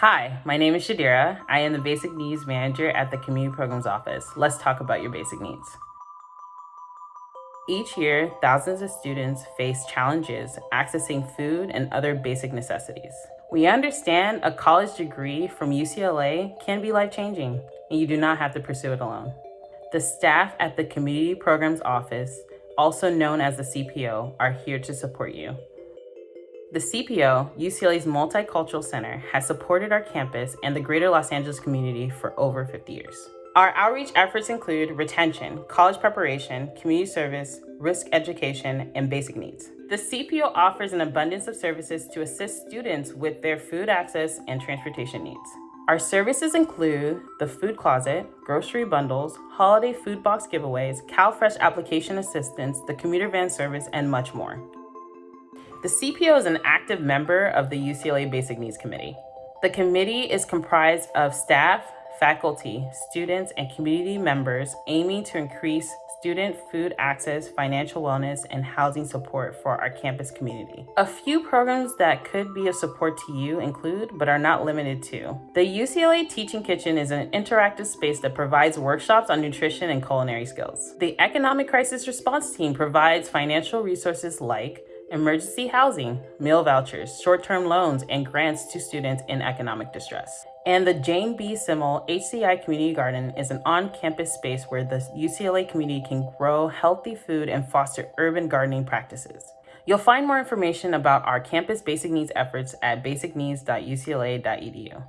Hi, my name is Shadira. I am the Basic Needs Manager at the Community Programs Office. Let's talk about your basic needs. Each year, thousands of students face challenges accessing food and other basic necessities. We understand a college degree from UCLA can be life-changing, and you do not have to pursue it alone. The staff at the Community Programs Office, also known as the CPO, are here to support you. The CPO, UCLA's Multicultural Center, has supported our campus and the greater Los Angeles community for over 50 years. Our outreach efforts include retention, college preparation, community service, risk education, and basic needs. The CPO offers an abundance of services to assist students with their food access and transportation needs. Our services include the food closet, grocery bundles, holiday food box giveaways, CalFresh application assistance, the commuter van service, and much more. The CPO is an active member of the UCLA Basic Needs Committee. The committee is comprised of staff, faculty, students, and community members aiming to increase student food access, financial wellness, and housing support for our campus community. A few programs that could be of support to you include, but are not limited to, the UCLA Teaching Kitchen is an interactive space that provides workshops on nutrition and culinary skills. The Economic Crisis Response Team provides financial resources like emergency housing, meal vouchers, short-term loans, and grants to students in economic distress. And the Jane B. Semel HCI Community Garden is an on-campus space where the UCLA community can grow healthy food and foster urban gardening practices. You'll find more information about our campus basic needs efforts at basicneeds.ucla.edu.